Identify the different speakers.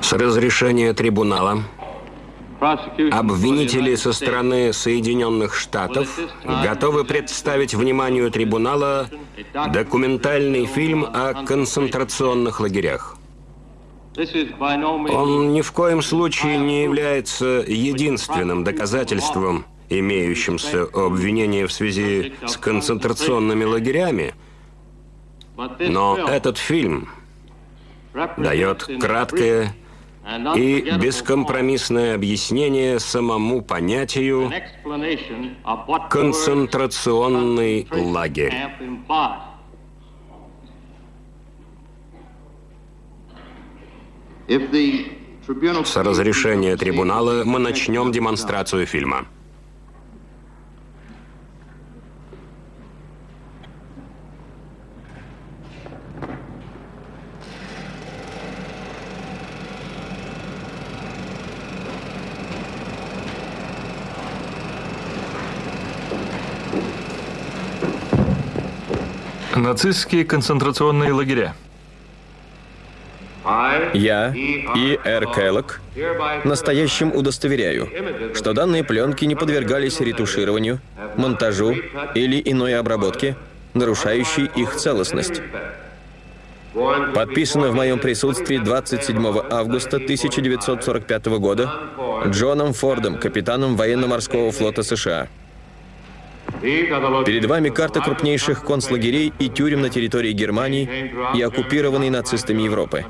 Speaker 1: С разрешения трибунала обвинители со стороны Соединенных Штатов готовы представить вниманию трибунала документальный фильм о концентрационных лагерях. Он ни в коем случае не является единственным доказательством, имеющимся обвинения в связи с концентрационными лагерями, но этот фильм дает краткое и бескомпромиссное объяснение самому понятию «концентрационный лагерь». С разрешения трибунала мы начнем демонстрацию фильма.
Speaker 2: Нацистские концентрационные лагеря.
Speaker 3: Я, И. Р. Келлок, настоящим удостоверяю, что данные пленки не подвергались ретушированию, монтажу или иной обработке, нарушающей их целостность. Подписано в моем присутствии 27 августа 1945 года Джоном Фордом, капитаном военно-морского флота США. Перед вами карта крупнейших концлагерей и тюрем на территории Германии и оккупированной нацистами Европы.